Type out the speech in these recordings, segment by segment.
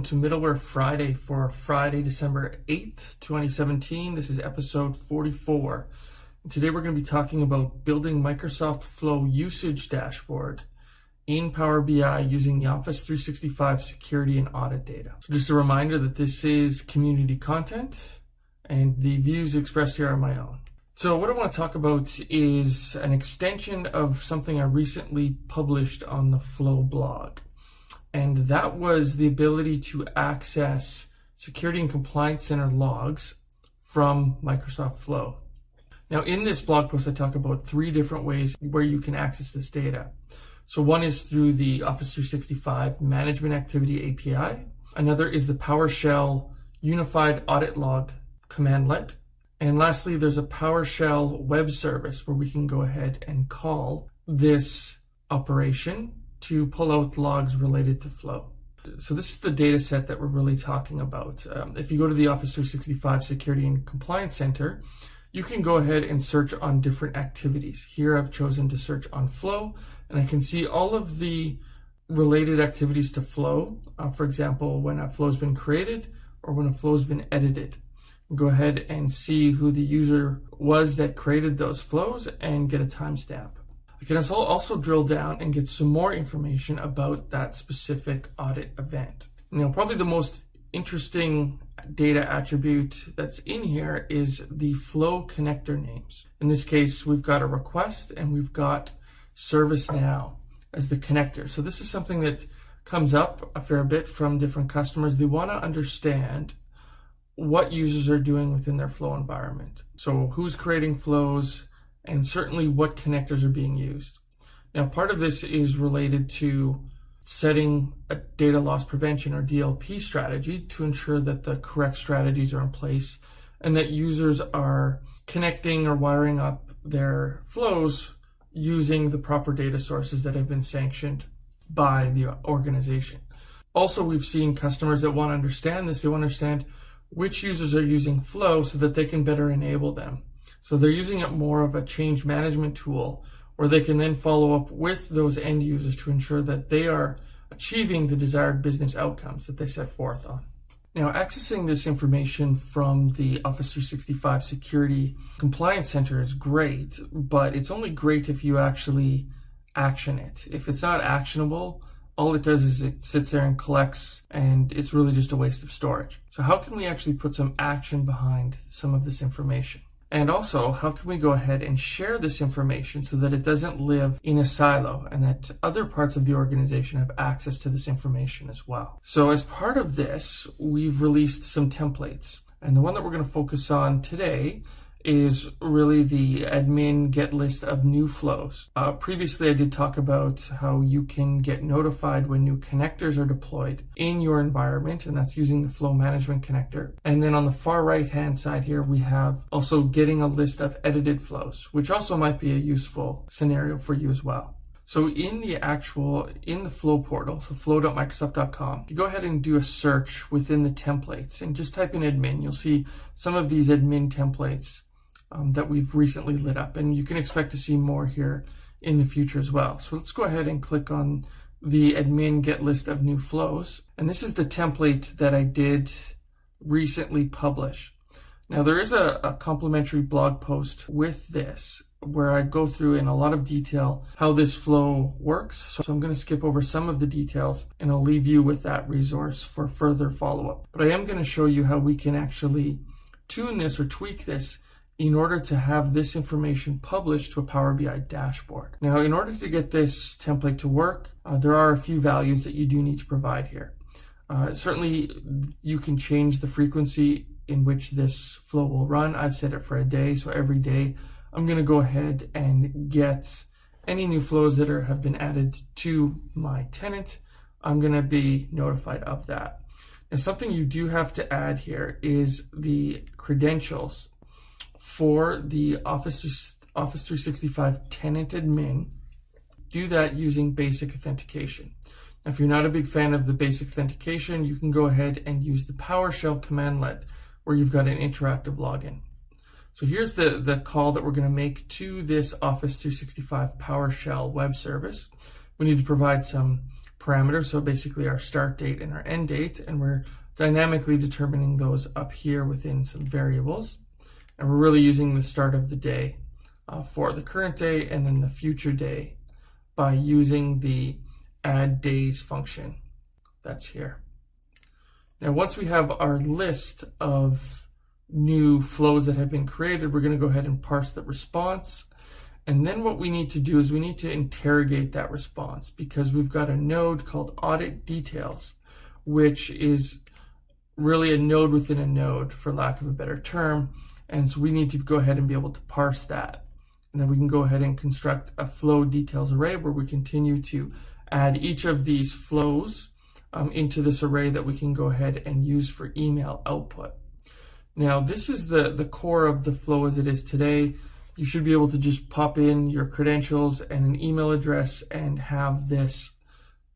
Welcome to Middleware Friday for Friday, December 8th, 2017. This is episode 44. Today we're going to be talking about building Microsoft Flow usage dashboard in Power BI using the Office 365 security and audit data. So just a reminder that this is community content and the views expressed here are my own. So what I want to talk about is an extension of something I recently published on the Flow blog and that was the ability to access Security and Compliance Center logs from Microsoft Flow. Now, in this blog post, I talk about three different ways where you can access this data. So one is through the Office 365 Management Activity API. Another is the PowerShell Unified Audit Log commandlet. And lastly, there's a PowerShell web service where we can go ahead and call this operation to pull out logs related to flow. So this is the data set that we're really talking about. Um, if you go to the Office 365 Security and Compliance Center, you can go ahead and search on different activities. Here I've chosen to search on flow, and I can see all of the related activities to flow. Uh, for example, when a flow has been created or when a flow has been edited. Go ahead and see who the user was that created those flows and get a timestamp. I can also drill down and get some more information about that specific audit event. Now, probably the most interesting data attribute that's in here is the flow connector names. In this case, we've got a request and we've got ServiceNow as the connector. So this is something that comes up a fair bit from different customers. They want to understand what users are doing within their flow environment. So who's creating flows, and certainly what connectors are being used. Now, part of this is related to setting a data loss prevention or DLP strategy to ensure that the correct strategies are in place and that users are connecting or wiring up their flows using the proper data sources that have been sanctioned by the organization. Also, we've seen customers that want to understand this. They want to understand which users are using Flow so that they can better enable them. So they're using it more of a change management tool where they can then follow up with those end users to ensure that they are achieving the desired business outcomes that they set forth on. Now, accessing this information from the Office 365 Security Compliance Center is great, but it's only great if you actually action it. If it's not actionable, all it does is it sits there and collects, and it's really just a waste of storage. So how can we actually put some action behind some of this information? And also, how can we go ahead and share this information so that it doesn't live in a silo and that other parts of the organization have access to this information as well? So as part of this, we've released some templates. And the one that we're going to focus on today is really the admin get list of new flows. Uh, previously, I did talk about how you can get notified when new connectors are deployed in your environment, and that's using the flow management connector. And then on the far right hand side here, we have also getting a list of edited flows, which also might be a useful scenario for you as well. So in the actual, in the Flow portal, so flow.microsoft.com, you go ahead and do a search within the templates and just type in admin. You'll see some of these admin templates um, that we've recently lit up. And you can expect to see more here in the future as well. So let's go ahead and click on the admin get list of new flows. And this is the template that I did recently publish. Now there is a, a complimentary blog post with this where I go through in a lot of detail how this flow works. So I'm going to skip over some of the details and I'll leave you with that resource for further follow-up. But I am going to show you how we can actually tune this or tweak this in order to have this information published to a Power BI dashboard. Now, in order to get this template to work, uh, there are a few values that you do need to provide here. Uh, certainly, you can change the frequency in which this flow will run. I've set it for a day, so every day I'm going to go ahead and get any new flows that are, have been added to my tenant. I'm going to be notified of that. Now, something you do have to add here is the credentials for the Office, Office 365 tenant admin, do that using basic authentication. Now, if you're not a big fan of the basic authentication, you can go ahead and use the PowerShell commandlet where you've got an interactive login. So here's the, the call that we're going to make to this Office 365 PowerShell web service. We need to provide some parameters. So basically our start date and our end date. And we're dynamically determining those up here within some variables. And we're really using the start of the day uh, for the current day and then the future day by using the add days function that's here. Now, once we have our list of new flows that have been created, we're going to go ahead and parse the response. And then what we need to do is we need to interrogate that response because we've got a node called audit details, which is really a node within a node, for lack of a better term. And so we need to go ahead and be able to parse that. And then we can go ahead and construct a flow details array where we continue to add each of these flows um, into this array that we can go ahead and use for email output. Now, this is the, the core of the flow as it is today. You should be able to just pop in your credentials and an email address and have this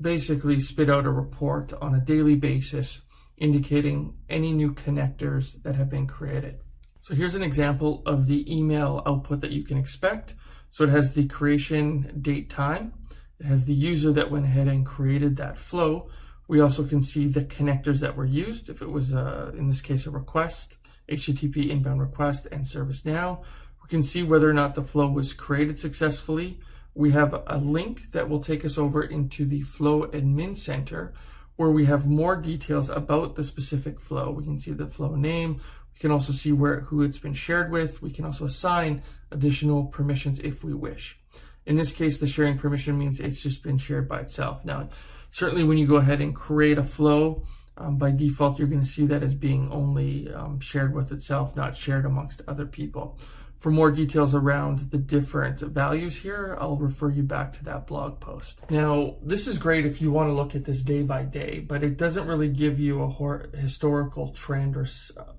basically spit out a report on a daily basis indicating any new connectors that have been created. So here's an example of the email output that you can expect. So it has the creation date time. It has the user that went ahead and created that flow. We also can see the connectors that were used. If it was, uh, in this case, a request, HTTP inbound request and ServiceNow. We can see whether or not the flow was created successfully. We have a link that will take us over into the Flow Admin Center where we have more details about the specific flow. We can see the flow name. We can also see where who it's been shared with. We can also assign additional permissions if we wish. In this case, the sharing permission means it's just been shared by itself. Now, certainly when you go ahead and create a flow, um, by default, you're going to see that as being only um, shared with itself, not shared amongst other people. For more details around the different values here, I'll refer you back to that blog post. Now, this is great if you want to look at this day by day, but it doesn't really give you a historical trend or,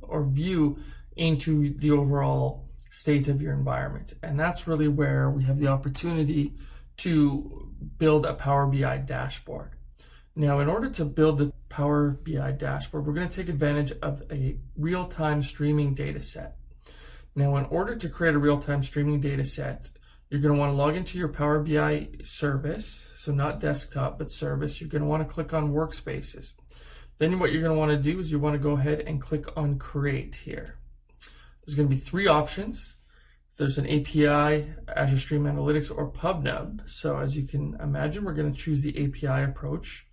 or view into the overall state of your environment. And that's really where we have the opportunity to build a Power BI dashboard. Now, in order to build the Power BI dashboard, we're going to take advantage of a real-time streaming data set. Now, in order to create a real-time streaming data set, you're going to want to log into your Power BI service, so not desktop, but service. You're going to want to click on Workspaces. Then what you're going to want to do is you want to go ahead and click on Create here. There's going to be three options. There's an API, Azure Stream Analytics, or PubNub. So as you can imagine, we're going to choose the API approach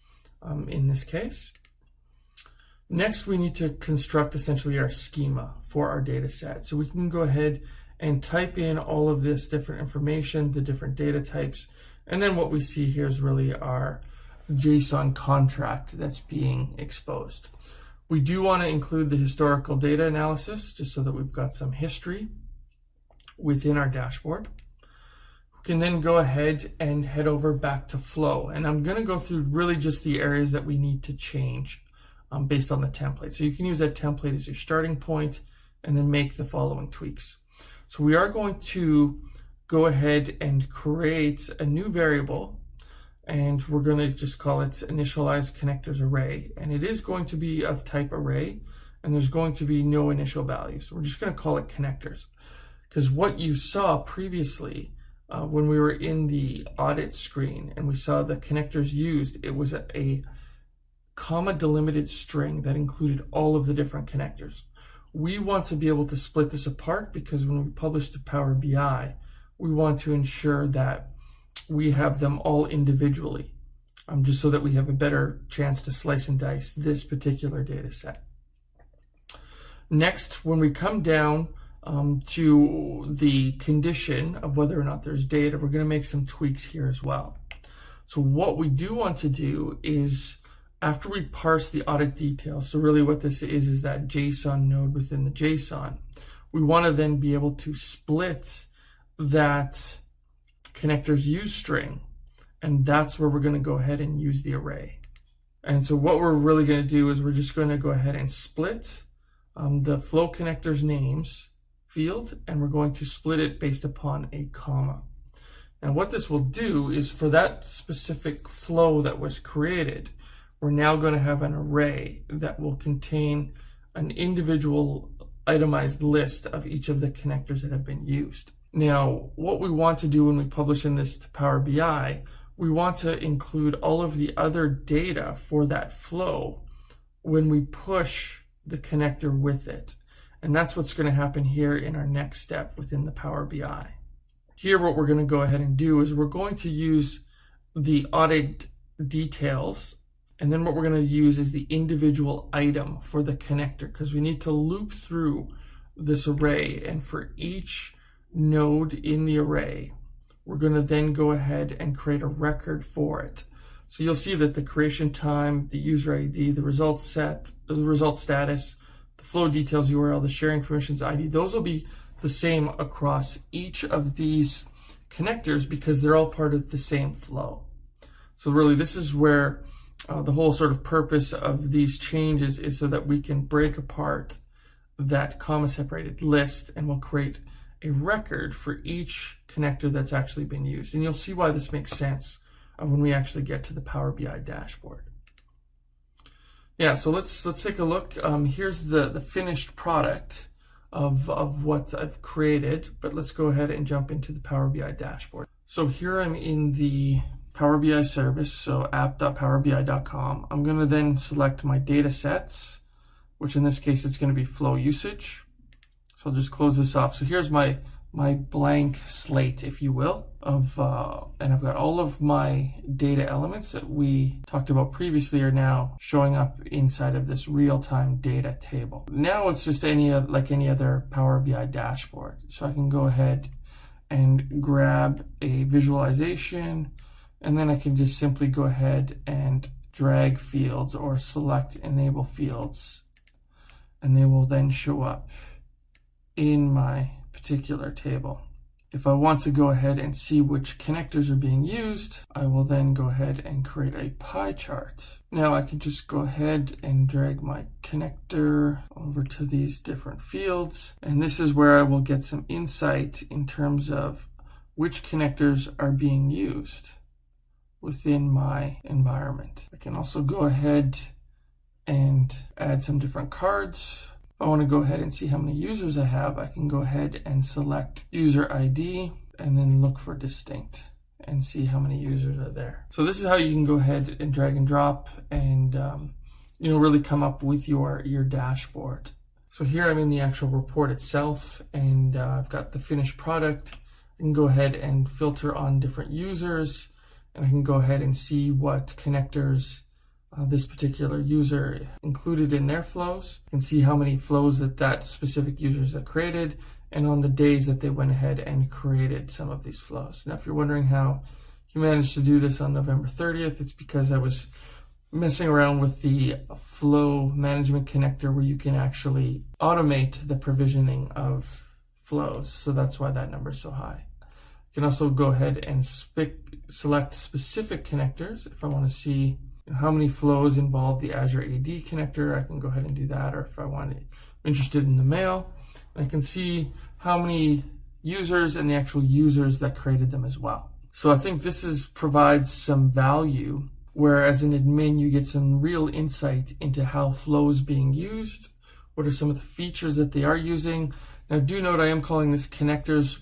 um, in this case. Next, we need to construct essentially our schema for our data set. So we can go ahead and type in all of this different information, the different data types, and then what we see here is really our JSON contract that's being exposed. We do want to include the historical data analysis just so that we've got some history within our dashboard. We can then go ahead and head over back to flow. And I'm going to go through really just the areas that we need to change um, based on the template. So you can use that template as your starting point and then make the following tweaks. So we are going to go ahead and create a new variable and we're going to just call it initialize connectors array. And it is going to be of type array and there's going to be no initial value. So we're just going to call it connectors because what you saw previously uh, when we were in the audit screen and we saw the connectors used, it was a, a comma delimited string that included all of the different connectors. We want to be able to split this apart because when we publish to Power BI, we want to ensure that we have them all individually, um, just so that we have a better chance to slice and dice this particular data set. Next, when we come down um, to the condition of whether or not there's data, we're going to make some tweaks here as well. So what we do want to do is after we parse the audit details, so really what this is, is that JSON node within the JSON, we want to then be able to split that connectors use string. And that's where we're going to go ahead and use the array. And so what we're really going to do is we're just going to go ahead and split um, the flow connectors names field, and we're going to split it based upon a comma. And what this will do is for that specific flow that was created, we're now going to have an array that will contain an individual itemized list of each of the connectors that have been used. Now, what we want to do when we publish in this to Power BI, we want to include all of the other data for that flow when we push the connector with it. And that's what's going to happen here in our next step within the Power BI. Here, what we're going to go ahead and do is we're going to use the audit details. And then what we're going to use is the individual item for the connector because we need to loop through this array. And for each node in the array, we're going to then go ahead and create a record for it. So you'll see that the creation time, the user ID, the result set, the result status, the flow details URL, the sharing permissions ID, those will be the same across each of these connectors because they're all part of the same flow. So really this is where uh, the whole sort of purpose of these changes is so that we can break apart that comma separated list and we'll create a record for each connector that's actually been used. And you'll see why this makes sense when we actually get to the Power BI dashboard. Yeah, so let's let's take a look. Um, here's the, the finished product of, of what I've created, but let's go ahead and jump into the Power BI dashboard. So here I'm in the Power BI service, so app.powerbi.com. I'm going to then select my data sets, which in this case it's going to be flow usage. So I'll just close this off. So here's my my blank slate, if you will, of uh, and I've got all of my data elements that we talked about previously are now showing up inside of this real-time data table. Now it's just any like any other Power BI dashboard. So I can go ahead and grab a visualization and then I can just simply go ahead and drag fields or select enable fields and they will then show up in my particular table. If I want to go ahead and see which connectors are being used, I will then go ahead and create a pie chart. Now I can just go ahead and drag my connector over to these different fields. And this is where I will get some insight in terms of which connectors are being used within my environment. I can also go ahead and add some different cards if I want to go ahead and see how many users I have, I can go ahead and select user ID and then look for distinct and see how many users are there. So this is how you can go ahead and drag and drop and um, you know really come up with your your dashboard. So here I'm in the actual report itself and uh, I've got the finished product. I can go ahead and filter on different users and I can go ahead and see what connectors uh, this particular user included in their flows. and see how many flows that that specific users have created and on the days that they went ahead and created some of these flows. Now, if you're wondering how you managed to do this on November 30th, it's because I was messing around with the flow management connector where you can actually automate the provisioning of flows. So that's why that number is so high. Can also go ahead and select specific connectors if I want to see how many flows involve the Azure AD connector. I can go ahead and do that. Or if I want to, I'm interested in the mail, I can see how many users and the actual users that created them as well. So I think this is provides some value where as an admin, you get some real insight into how flows being used. What are some of the features that they are using? Now do note I am calling this connectors.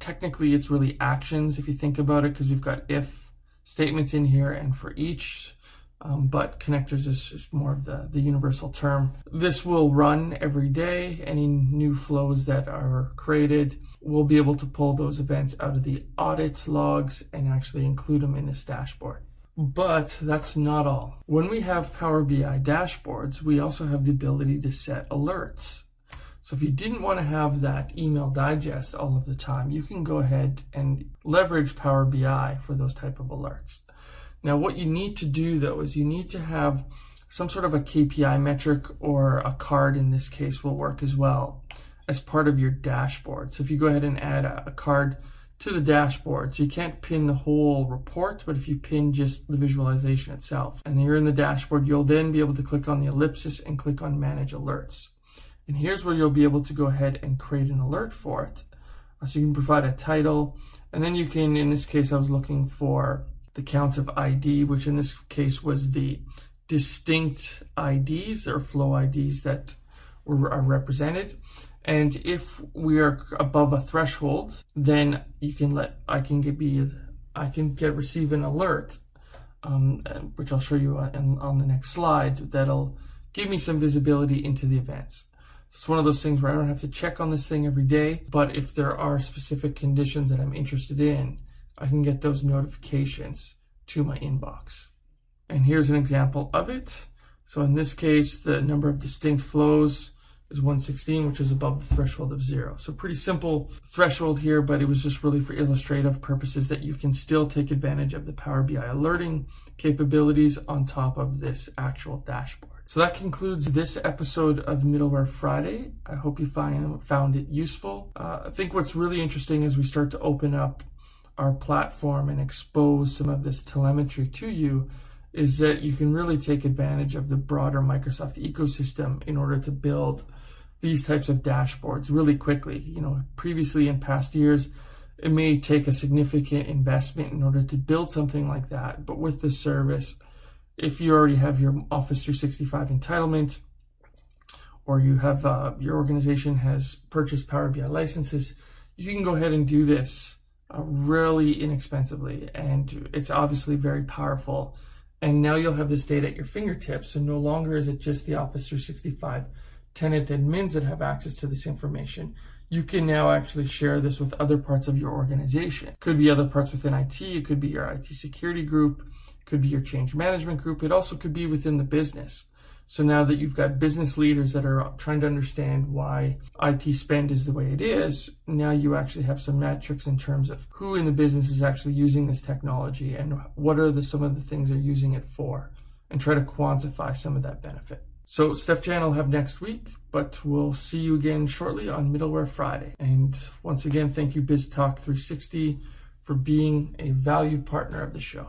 Technically, it's really actions if you think about it, because we've got if statements in here and for each um, but connectors is just more of the, the universal term. This will run every day. Any new flows that are created, we'll be able to pull those events out of the audit logs and actually include them in this dashboard. But that's not all. When we have Power BI dashboards, we also have the ability to set alerts. So if you didn't want to have that email digest all of the time, you can go ahead and leverage Power BI for those type of alerts. Now, what you need to do though is you need to have some sort of a KPI metric or a card in this case will work as well as part of your dashboard. So if you go ahead and add a, a card to the dashboard, so you can't pin the whole report, but if you pin just the visualization itself and you're in the dashboard, you'll then be able to click on the ellipsis and click on manage alerts. And here's where you'll be able to go ahead and create an alert for it. So you can provide a title and then you can, in this case, I was looking for the count of ID, which in this case was the distinct IDs or flow IDs that were, are represented. And if we are above a threshold, then you can let I can get be I can get receive an alert, um, which I'll show you on, on the next slide, that'll give me some visibility into the events. It's one of those things where I don't have to check on this thing every day, but if there are specific conditions that I'm interested in, I can get those notifications to my inbox. And here's an example of it. So in this case, the number of distinct flows is 116, which is above the threshold of zero. So pretty simple threshold here, but it was just really for illustrative purposes that you can still take advantage of the Power BI alerting capabilities on top of this actual dashboard. So that concludes this episode of Middleware Friday. I hope you find, found it useful. Uh, I think what's really interesting as we start to open up our platform and expose some of this telemetry to you is that you can really take advantage of the broader Microsoft ecosystem in order to build these types of dashboards really quickly. You know, previously in past years, it may take a significant investment in order to build something like that. But with the service, if you already have your Office 365 entitlement, or you have uh, your organization has purchased Power BI licenses, you can go ahead and do this uh, really inexpensively, and it's obviously very powerful. And now you'll have this data at your fingertips, so no longer is it just the Office 365 tenant admins that have access to this information. You can now actually share this with other parts of your organization. It could be other parts within IT, it could be your IT security group, could be your change management group, it also could be within the business. So now that you've got business leaders that are trying to understand why IT spend is the way it is, now you actually have some metrics in terms of who in the business is actually using this technology and what are the, some of the things they're using it for and try to quantify some of that benefit. So Steef-Jan will have next week, but we'll see you again shortly on Middleware Friday. And once again, thank you BizTalk 360 for being a valued partner of the show.